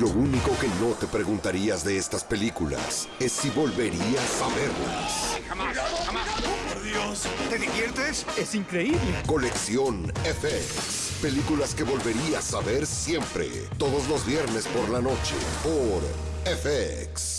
Lo único que no te preguntarías de estas películas es si volverías a verlas. Jamás, jamás. ¡Por Dios! ¿Te diviertes? Es increíble. Colección FX. Películas que volverías a ver siempre. Todos los viernes por la noche. Por FX.